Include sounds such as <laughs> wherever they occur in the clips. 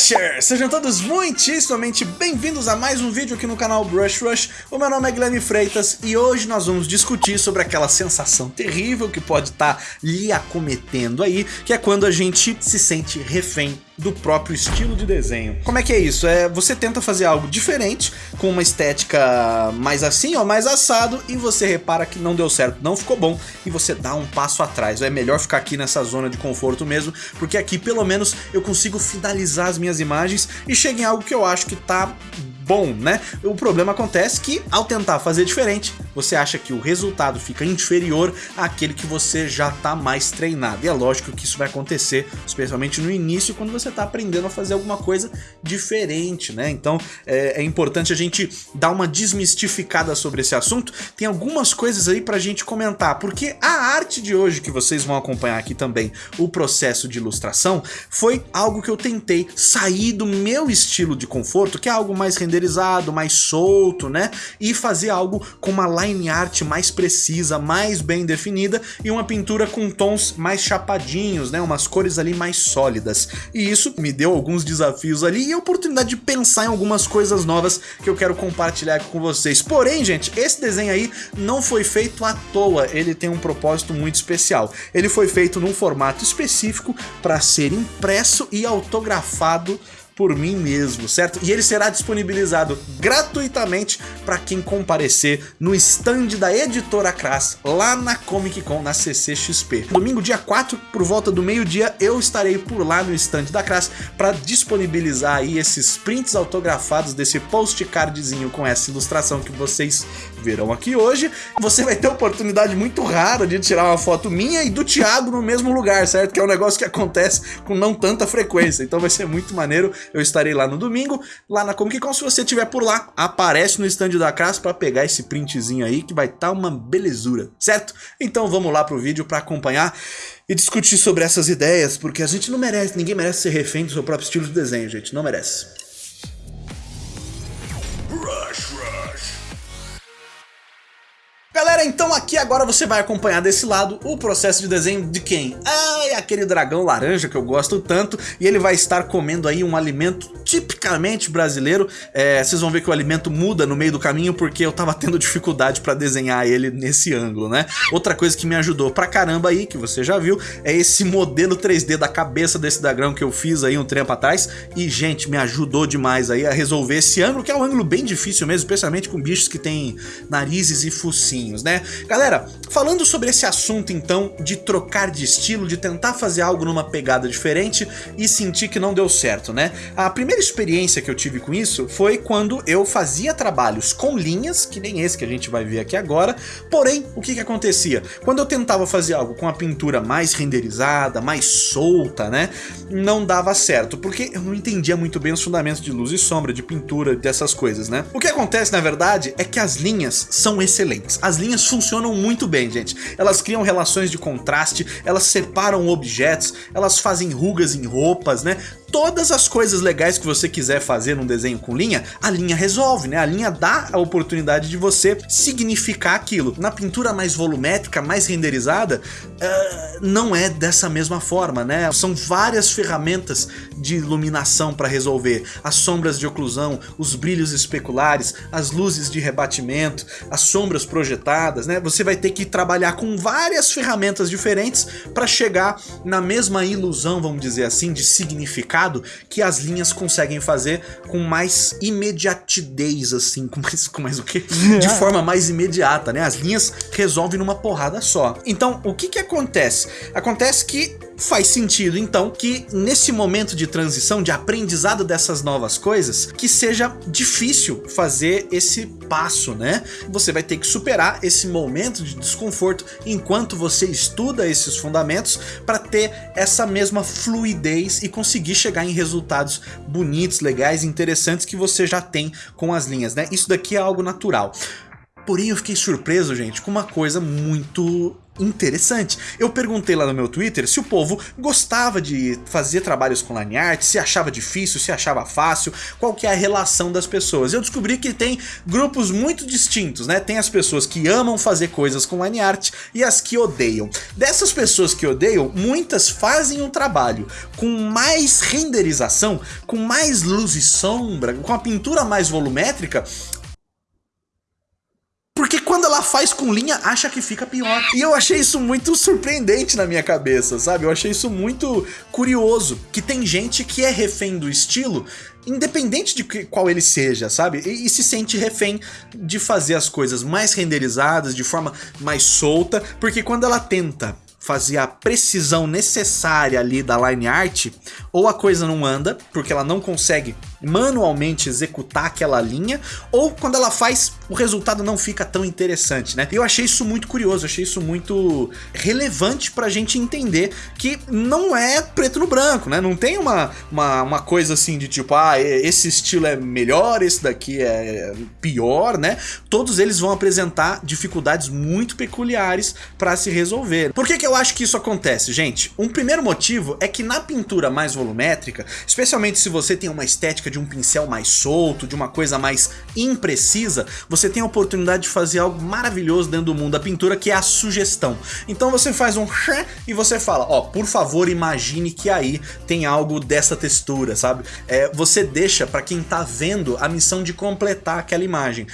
Brushers! Sejam todos muitíssimamente bem-vindos a mais um vídeo aqui no canal Brush Rush. O meu nome é Guilherme Freitas e hoje nós vamos discutir sobre aquela sensação terrível que pode estar tá lhe acometendo aí, que é quando a gente se sente refém do próprio estilo de desenho. Como é que é isso? É, você tenta fazer algo diferente, com uma estética mais assim ou mais assado, e você repara que não deu certo, não ficou bom, e você dá um passo atrás. É melhor ficar aqui nessa zona de conforto mesmo, porque aqui pelo menos eu consigo finalizar as minhas imagens e chega em algo que eu acho que tá bom, né? O problema acontece que ao tentar fazer diferente, você acha que o resultado fica inferior àquele que você já está mais treinado. E é lógico que isso vai acontecer, especialmente no início, quando você está aprendendo a fazer alguma coisa diferente, né? Então é, é, importante a gente dar uma desmistificada sobre esse assunto. Tem algumas coisas aí para a gente comentar, porque a arte de hoje que vocês vão acompanhar aqui também, o processo de ilustração, foi algo que eu tentei sair do meu estilo de conforto, que é algo mais renderizado renderizado, mais solto, né? E fazer algo com uma line art mais precisa, mais bem definida e uma pintura com tons mais chapadinhos, né? Umas cores ali mais sólidas. E isso me deu alguns desafios ali e a oportunidade de pensar em algumas coisas novas que eu quero compartilhar aqui com vocês. Porém, gente, esse desenho aí não foi feito à toa, ele tem um propósito muito especial. Ele foi feito num formato específico para ser impresso e autografado por mim mesmo, certo? E ele será disponibilizado gratuitamente para quem comparecer no stand da editora Crass, lá na Comic Con, na CCXP. Domingo, dia 4, por volta do meio-dia, eu estarei por lá no stand da Crass para disponibilizar aí esses prints autografados desse postcardzinho com essa ilustração que vocês verão aqui hoje. Você vai ter oportunidade muito rara de tirar uma foto minha e do Thiago no mesmo lugar, certo? Que é um negócio que acontece com não tanta frequência, então vai ser muito maneiro. Eu estarei lá no domingo, lá na Comic Con. Se você estiver por lá, aparece no stand da Crass para pegar esse printzinho aí, que vai estar tá uma belezura, certo? Então vamos lá pro vídeo para acompanhar e discutir sobre essas ideias, porque a gente não merece, ninguém merece ser refém do seu próprio estilo de desenho, gente, não merece. Galera, então aqui agora você vai acompanhar desse lado o processo de desenho de quem? Ah, é aquele dragão laranja que eu gosto tanto e ele vai estar comendo aí um alimento tipicamente brasileiro. É, vocês vão ver que o alimento muda no meio do caminho porque eu tava tendo dificuldade para desenhar ele nesse ângulo, né? Outra coisa que me ajudou pra caramba aí, que você já viu, é esse modelo 3D da cabeça desse dragão que eu fiz aí um tempo atrás e, gente, me ajudou demais aí a resolver esse ângulo, que é um ângulo bem difícil mesmo, especialmente com bichos que têm narizes e focinhos né? Galera, falando sobre esse assunto então de trocar de estilo, de tentar fazer algo numa pegada diferente e sentir que não deu certo, né? A primeira experiência que eu tive com isso foi quando eu fazia trabalhos com linhas, que nem esse que a gente vai ver aqui agora, porém, o que que acontecia? Quando eu tentava fazer algo com a pintura mais renderizada, mais solta, né? Não dava certo, porque eu não entendia muito bem os fundamentos de luz e sombra, de pintura, dessas coisas, né? O que acontece, na verdade, é que as linhas são excelentes. As linhas funcionam muito bem, gente. Elas criam relações de contraste, elas separam objetos, elas fazem rugas em roupas, né? Todas as coisas legais que você quiser fazer num desenho com linha, a linha resolve, né? A linha dá a oportunidade de você significar aquilo. Na pintura mais volumétrica, mais renderizada, uh, não é dessa mesma forma, né? São várias ferramentas de iluminação para resolver. As sombras de oclusão, os brilhos especulares, as luzes de rebatimento, as sombras projetadas, né? Você vai ter que trabalhar com várias ferramentas diferentes para chegar na mesma ilusão, vamos dizer assim, de significar que as linhas conseguem fazer com mais imediatidez, assim, com mais, com mais o quê? De forma mais imediata, né? As linhas resolvem numa porrada só. Então, o que que acontece? Acontece que faz sentido então que nesse momento de transição, de aprendizado dessas novas coisas, que seja difícil fazer esse passo, né? Você vai ter que superar esse momento de desconforto enquanto você estuda esses fundamentos para ter essa mesma fluidez e conseguir chegar em resultados bonitos, legais, interessantes que você já tem com as linhas, né? Isso daqui é algo natural. Porém, eu fiquei surpreso, gente, com uma coisa muito interessante. Eu perguntei lá no meu Twitter se o povo gostava de fazer trabalhos com line art, se achava difícil, se achava fácil, qual que é a relação das pessoas. Eu descobri que tem grupos muito distintos, né? Tem as pessoas que amam fazer coisas com line art e as que odeiam. Dessas pessoas que odeiam, muitas fazem um trabalho com mais renderização, com mais luz e sombra, com a pintura mais volumétrica, quando ela faz com linha, acha que fica pior. E eu achei isso muito surpreendente na minha cabeça, sabe? Eu achei isso muito curioso. Que tem gente que é refém do estilo, independente de qual ele seja, sabe? E, e, se sente refém de fazer as coisas mais renderizadas, de forma mais solta, porque quando ela tenta fazer a precisão necessária ali da line art, ou a coisa não anda, porque ela não consegue manualmente executar aquela linha, ou quando ela faz, o resultado não fica tão interessante, né? Eu achei isso muito curioso, achei isso muito relevante pra gente entender que não é preto no branco, né? Não tem uma, uma, uma coisa assim de tipo, ah, esse estilo é melhor, esse daqui é pior, né? Todos eles vão apresentar dificuldades muito peculiares para se resolver. Por que, que eu acho que isso acontece, gente? Um primeiro motivo é que na pintura mais volumétrica, especialmente se você tem uma estética de um pincel mais solto, de uma coisa mais imprecisa, você tem a oportunidade de fazer algo maravilhoso dentro do mundo da pintura, que é a sugestão. Então você faz um e você fala, ó, oh, por favor imagine que aí tem algo dessa textura, sabe? É, você deixa para quem tá vendo a missão de completar aquela imagem.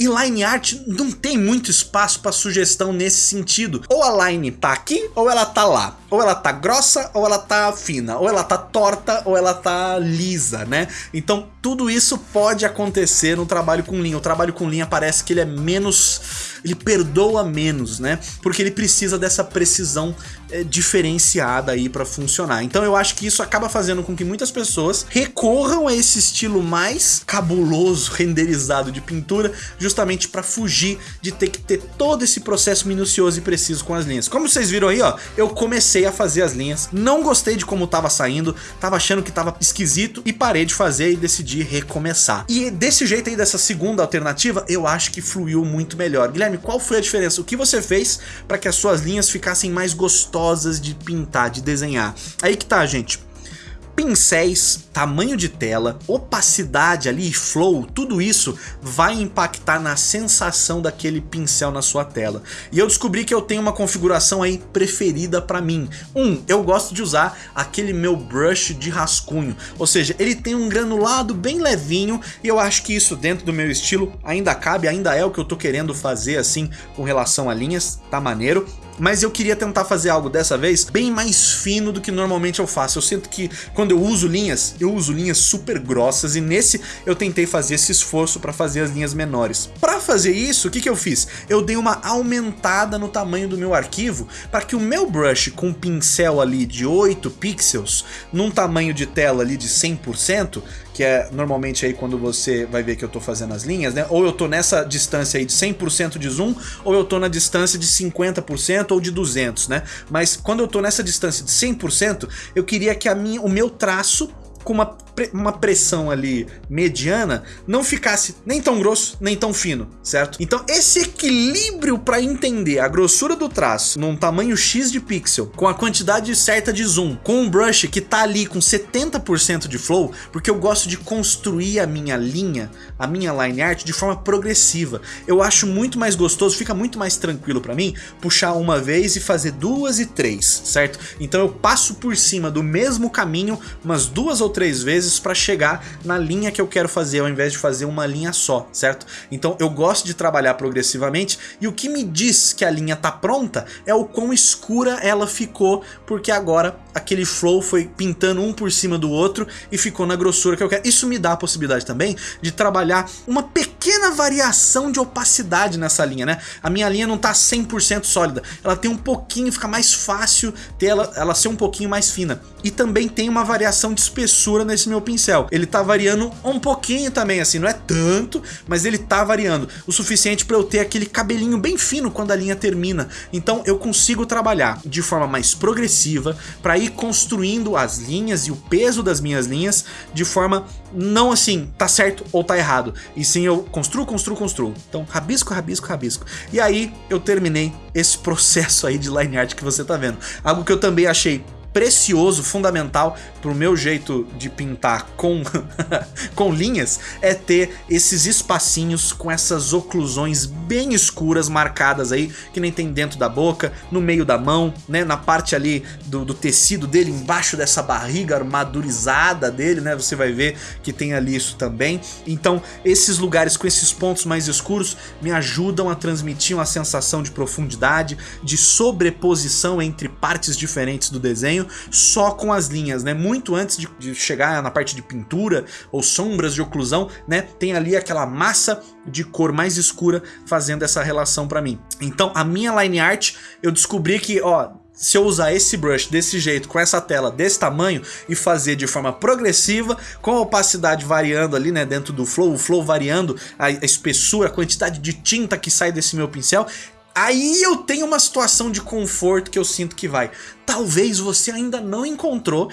E line art não tem muito espaço para sugestão nesse sentido. Ou a line tá aqui, ou ela tá lá. Ou ela tá grossa, ou ela tá fina. Ou ela tá torta, ou ela tá lisa, né? Então tudo isso pode acontecer no trabalho com linha. O trabalho com linha parece que ele é menos... Ele perdoa menos, né? Porque ele precisa dessa precisão é, diferenciada aí para funcionar. Então eu acho que isso acaba fazendo com que muitas pessoas recorram a esse estilo mais cabuloso, renderizado de pintura, justamente para fugir de ter que ter todo esse processo minucioso e preciso com as linhas. Como vocês viram aí, ó, eu comecei a fazer as linhas, não gostei de como tava saindo, tava achando que tava esquisito e parei de fazer e decidi recomeçar. E desse jeito aí, dessa segunda alternativa, eu acho que fluiu muito melhor. Guilherme, qual foi a diferença? O que você fez para que as suas linhas ficassem mais gostosas de pintar, de desenhar? Aí que tá, gente pincéis, tamanho de tela, opacidade ali, flow, tudo isso vai impactar na sensação daquele pincel na sua tela. E eu descobri que eu tenho uma configuração aí preferida para mim. Um, eu gosto de usar aquele meu brush de rascunho, ou seja, ele tem um granulado bem levinho e eu acho que isso dentro do meu estilo ainda cabe, ainda é o que eu tô querendo fazer assim com relação a linhas, tá maneiro mas eu queria tentar fazer algo dessa vez bem mais fino do que normalmente eu faço. Eu sinto que quando eu uso linhas, eu uso linhas super grossas e nesse eu tentei fazer esse esforço para fazer as linhas menores. Para fazer isso, o que, que eu fiz? Eu dei uma aumentada no tamanho do meu arquivo para que o meu brush com pincel ali de 8 pixels, num tamanho de tela ali de 100%, que é normalmente aí quando você vai ver que eu tô fazendo as linhas, né? Ou eu tô nessa distância aí de 100% de zoom, ou eu tô na distância de 50% ou de 200, né? Mas quando eu tô nessa distância de 100%, eu queria que a minha, o meu traço com uma uma pressão ali mediana não ficasse nem tão grosso, nem tão fino, certo? Então esse equilíbrio para entender a grossura do traço num tamanho X de pixel, com a quantidade certa de zoom, com um brush que tá ali com 70% de flow, porque eu gosto de construir a minha linha, a minha line art de forma progressiva. Eu acho muito mais gostoso, fica muito mais tranquilo para mim puxar uma vez e fazer duas e três, certo? Então eu passo por cima do mesmo caminho umas duas ou três vezes para chegar na linha que eu quero fazer, ao invés de fazer uma linha só, certo? Então eu gosto de trabalhar progressivamente e o que me diz que a linha tá pronta é o quão escura ela ficou, porque agora aquele flow foi pintando um por cima do outro e ficou na grossura que eu quero. Isso me dá a possibilidade também de trabalhar uma pequena variação de opacidade nessa linha, né? A minha linha não tá 100% sólida, ela tem um pouquinho, fica mais fácil ter ela, ela ser um pouquinho mais fina. E também tem uma variação de espessura nesse meu pincel. Ele tá variando um pouquinho também, assim, não é tanto, mas ele tá variando. O suficiente para eu ter aquele cabelinho bem fino quando a linha termina. Então eu consigo trabalhar de forma mais progressiva para ir construindo as linhas e o peso das minhas linhas de forma não assim, tá certo ou tá errado, e sim eu construo, construo, construo. Então, rabisco, rabisco, rabisco. E aí eu terminei esse processo aí de line art que você tá vendo. Algo que eu também achei precioso, fundamental pro meu jeito de pintar com, <laughs> com linhas é ter esses espacinhos com essas oclusões bem escuras marcadas aí, que nem tem dentro da boca, no meio da mão, né, na parte ali do, do tecido dele, embaixo dessa barriga armadurizada dele, né, você vai ver que tem ali isso também. Então esses lugares com esses pontos mais escuros me ajudam a transmitir uma sensação de profundidade, de sobreposição entre partes diferentes do desenho, só com as linhas, né? Muito antes de, de chegar na parte de pintura ou sombras de oclusão, né? Tem ali aquela massa de cor mais escura fazendo essa relação para mim. Então a minha line art, eu descobri que, ó, se eu usar esse brush desse jeito, com essa tela desse tamanho e fazer de forma progressiva, com a opacidade variando ali, né, dentro do flow, o flow variando, a espessura, a quantidade de tinta que sai desse meu pincel, aí eu tenho uma situação de conforto que eu sinto que vai talvez você ainda não encontrou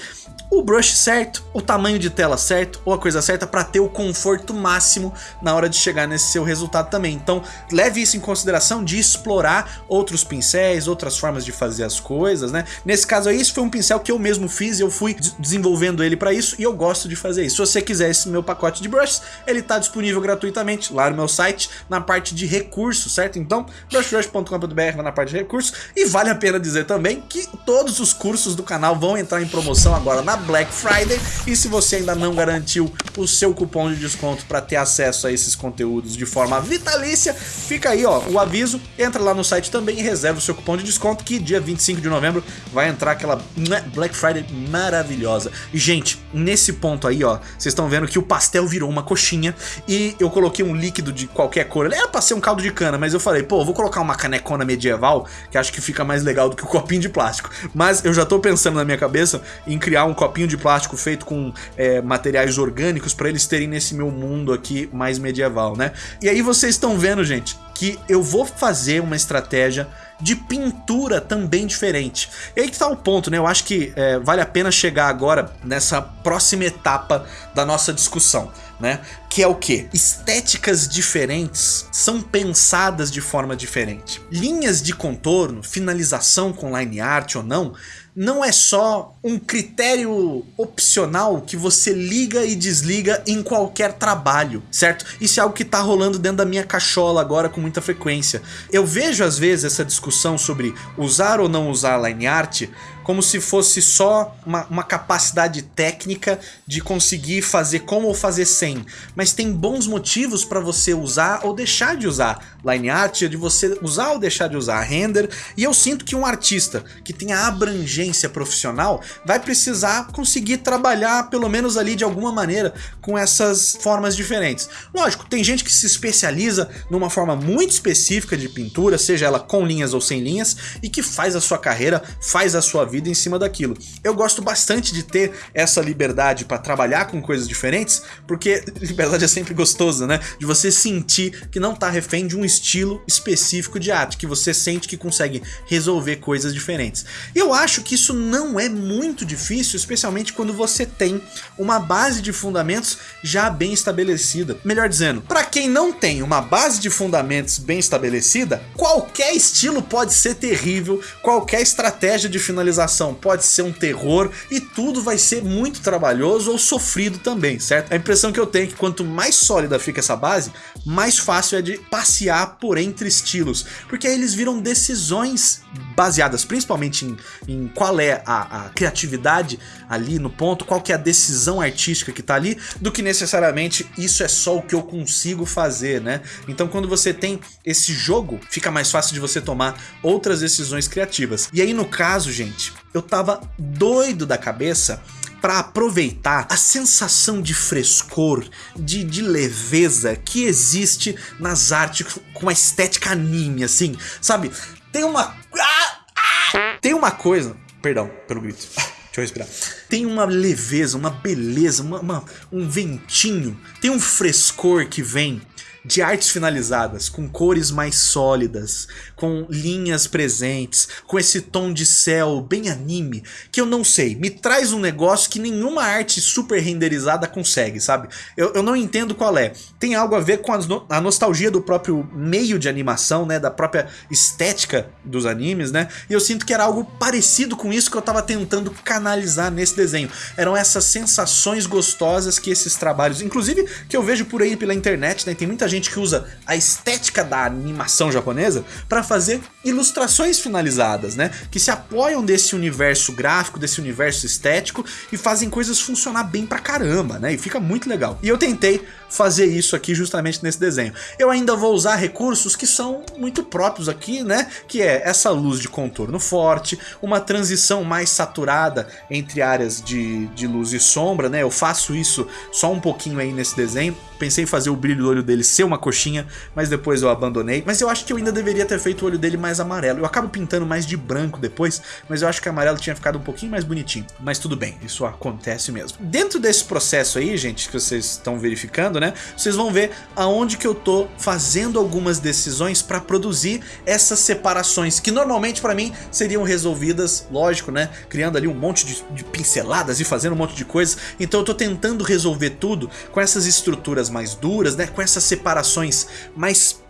o brush certo, o tamanho de tela certo ou a coisa certa para ter o conforto máximo na hora de chegar nesse seu resultado também. Então leve isso em consideração de explorar outros pincéis, outras formas de fazer as coisas, né? Nesse caso aí, isso foi um pincel que eu mesmo fiz, eu fui desenvolvendo ele para isso e eu gosto de fazer isso. Se você quiser esse meu pacote de brushes, ele está disponível gratuitamente lá no meu site, na parte de recursos, certo? Então, brushrush.com.br na parte de recursos e vale a pena dizer também que todo Todos os cursos do canal vão entrar em promoção agora na Black Friday e se você ainda não garantiu o seu cupom de desconto para ter acesso a esses conteúdos de forma vitalícia, fica aí ó, o aviso, entra lá no site também e reserva o seu cupom de desconto que dia 25 de novembro vai entrar aquela né, Black Friday maravilhosa. E gente, nesse ponto aí ó, vocês estão vendo que o pastel virou uma coxinha e eu coloquei um líquido de qualquer cor, era pra ser um caldo de cana, mas eu falei, pô, vou colocar uma canecona medieval que acho que fica mais legal do que o copinho de plástico. Mas eu já tô pensando na minha cabeça em criar um copinho de plástico feito com é, materiais orgânicos para eles terem nesse meu mundo aqui mais medieval, né? E aí vocês estão vendo, gente, que eu vou fazer uma estratégia de pintura também diferente. E aí que tá o ponto, né? Eu acho que é, vale a pena chegar agora nessa próxima etapa da nossa discussão né? Que é o que? Estéticas diferentes são pensadas de forma diferente. Linhas de contorno, finalização com line art ou não, não é só um critério opcional que você liga e desliga em qualquer trabalho, certo? Isso é algo que tá rolando dentro da minha cachola agora com muita frequência. Eu vejo às vezes essa discussão sobre usar ou não usar line art como se fosse só uma, uma capacidade técnica de conseguir fazer com ou fazer sem. Mas tem bons motivos para você usar ou deixar de usar line art, de você usar ou deixar de usar render. E eu sinto que um artista que tenha abrangência profissional vai precisar conseguir trabalhar pelo menos ali de alguma maneira com essas formas diferentes. Lógico, tem gente que se especializa numa forma muito específica de pintura, seja ela com linhas ou sem linhas, e que faz a sua carreira, faz a sua vida vida em cima daquilo. Eu gosto bastante de ter essa liberdade para trabalhar com coisas diferentes, porque <laughs> liberdade é sempre gostosa, né? De você sentir que não tá refém de um estilo específico de arte, que você sente que consegue resolver coisas diferentes. Eu acho que isso não é muito difícil, especialmente quando você tem uma base de fundamentos já bem estabelecida. Melhor dizendo, para quem não tem uma base de fundamentos bem estabelecida, qualquer estilo pode ser terrível, qualquer estratégia de finalização pode ser um terror e tudo vai ser muito trabalhoso ou sofrido também, certo? A impressão que eu tenho é que quanto mais sólida fica essa base, mais fácil é de passear por entre estilos, porque aí eles viram decisões baseadas principalmente em, em qual é a, a, criatividade ali no ponto, qual que é a decisão artística que tá ali, do que necessariamente isso é só o que eu consigo fazer, né? Então quando você tem esse jogo, fica mais fácil de você tomar outras decisões criativas. E aí no caso, gente, eu tava doido da cabeça para aproveitar a sensação de frescor, de, de, leveza que existe nas artes com a estética anime, assim, sabe? Tem uma... Ah, ah, tem uma coisa... Perdão pelo grito. <laughs> Deixa eu respirar. Tem uma leveza, uma beleza, uma, uma, um ventinho, tem um frescor que vem de artes finalizadas, com cores mais sólidas, com linhas presentes, com esse tom de céu bem anime, que eu não sei, me traz um negócio que nenhuma arte super renderizada consegue, sabe? Eu, eu não entendo qual é. Tem algo a ver com a, a nostalgia do próprio meio de animação, né? Da própria estética dos animes, né? E eu sinto que era algo parecido com isso que eu tava tentando canalizar nesse desenho. Eram essas sensações gostosas que esses trabalhos, inclusive que eu vejo por aí pela internet, né? Tem muita gente que usa a estética da animação japonesa para fazer ilustrações finalizadas, né? Que se apoiam desse universo gráfico, desse universo estético e fazem coisas funcionar bem pra caramba, né? E fica muito legal. E eu tentei fazer isso aqui justamente nesse desenho. Eu ainda vou usar recursos que são muito próprios aqui, né? Que é essa luz de contorno forte, uma transição mais saturada entre áreas de, de luz e sombra, né? Eu faço isso só um pouquinho aí nesse desenho. Pensei em fazer o brilho do olho dele ser uma coxinha, mas depois eu abandonei. Mas eu acho que eu ainda deveria ter feito o olho dele mais amarelo. Eu acabo pintando mais de branco depois, mas eu acho que amarelo tinha ficado um pouquinho mais bonitinho. Mas tudo bem, isso acontece mesmo. Dentro desse processo aí, gente, que vocês estão verificando, né? Vocês vão ver aonde que eu tô fazendo algumas decisões para produzir essas separações, que normalmente para mim seriam resolvidas, lógico, né? Criando ali um monte de, de pinceladas e fazendo um monte de coisas. Então eu tô tentando resolver tudo com essas estruturas mais duras, né? Com essas separações mais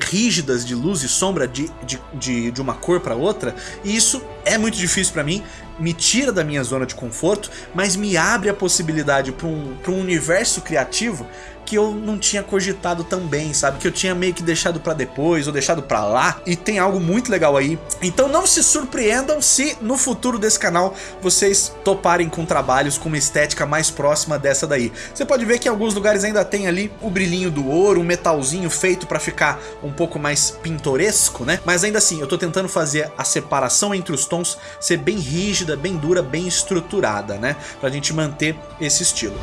rígidas de luz e sombra de, de, de, de uma cor para outra, e isso é muito difícil para mim, me tira da minha zona de conforto, mas me abre a possibilidade para um, um universo criativo que eu não tinha cogitado também, sabe? Que eu tinha meio que deixado para depois ou deixado para lá. E tem algo muito legal aí. Então não se surpreendam se no futuro desse canal vocês toparem com trabalhos com uma estética mais próxima dessa daí. Você pode ver que em alguns lugares ainda tem ali o brilhinho do ouro, um metalzinho feito para ficar um pouco mais pintoresco, né? Mas ainda assim, eu tô tentando fazer a separação entre os tons ser bem rígida, bem dura, bem estruturada, né? Pra gente manter esse estilo.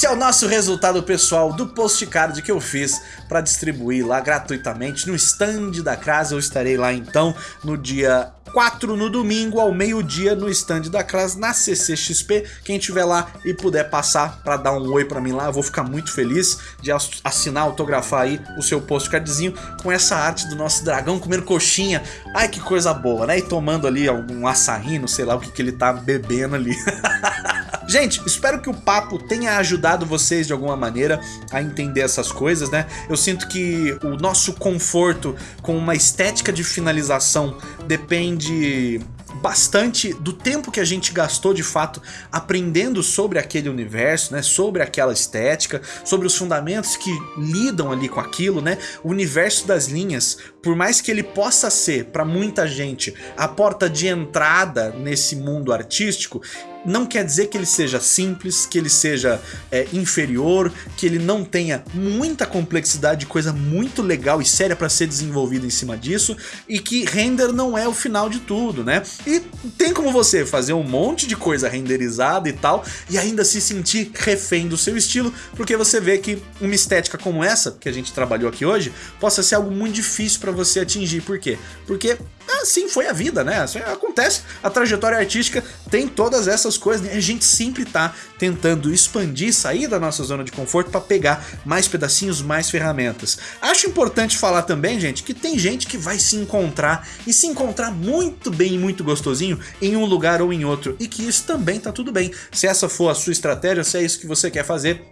Esse é o nosso resultado pessoal do postcard que eu fiz para distribuir lá gratuitamente no stand da casa. Eu estarei lá então no dia 4 no domingo ao meio-dia no stand da classe na CCXP. Quem tiver lá e puder passar para dar um oi para mim lá, eu vou ficar muito feliz de assinar, autografar aí o seu postcardzinho com essa arte do nosso dragão comendo coxinha. Ai, que coisa boa, né? E tomando ali algum açaí, não sei lá o que, que ele tá bebendo ali. <laughs> Gente, espero que o papo tenha ajudado vocês de alguma maneira a entender essas coisas, né? Eu sinto que o nosso conforto com uma estética de finalização depende bastante do tempo que a gente gastou de fato aprendendo sobre aquele universo, né, sobre aquela estética, sobre os fundamentos que lidam ali com aquilo, né, o universo das linhas, por mais que ele possa ser para muita gente a porta de entrada nesse mundo artístico, não quer dizer que ele seja simples, que ele seja é, inferior, que ele não tenha muita complexidade, coisa muito legal e séria para ser desenvolvida em cima disso, e que render não é o final de tudo, né? E tem como você fazer um monte de coisa renderizada e tal, e ainda se sentir refém do seu estilo, porque você vê que uma estética como essa, que a gente trabalhou aqui hoje, possa ser algo muito difícil para você atingir. Por quê? Porque assim foi a vida, né? Assim acontece. A trajetória artística tem todas essas coisas. Né? A gente sempre tá tentando expandir, sair da nossa zona de conforto para pegar mais pedacinhos, mais ferramentas. Acho importante falar também, gente, que tem gente que vai se encontrar e se encontrar muito bem e muito gostosinho em um lugar ou em outro. E que isso também tá tudo bem. Se essa for a sua estratégia, se é isso que você quer fazer,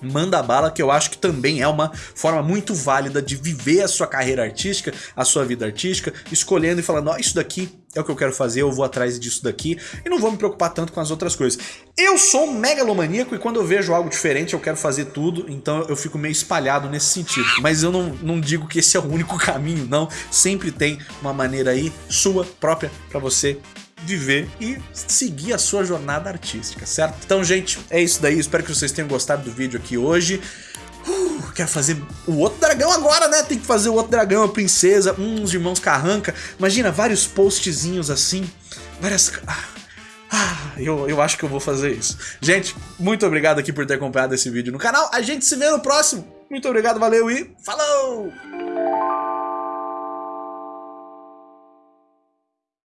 manda bala, que eu acho que também é uma forma muito válida de viver a sua carreira artística, a sua vida artística, escolhendo e falando, ó, oh, isso daqui é o que eu quero fazer, eu vou atrás disso daqui e não vou me preocupar tanto com as outras coisas. Eu sou um megalomaníaco e quando eu vejo algo diferente eu quero fazer tudo, então eu fico meio espalhado nesse sentido. Mas eu não, não digo que esse é o único <laughs> caminho, não. Sempre tem uma maneira aí sua própria para você viver e seguir a sua jornada artística, certo? Então, gente, é isso daí. Espero que vocês tenham gostado do vídeo aqui hoje. Uh, quero fazer o outro dragão agora, né? Tem que fazer o outro dragão, a princesa, uns irmãos carranca. Imagina, vários postzinhos assim, várias... Ah, ah, eu, eu acho que eu vou fazer isso. Gente, muito obrigado aqui por ter acompanhado esse vídeo no canal. A gente se vê no próximo. Muito obrigado, valeu e falou!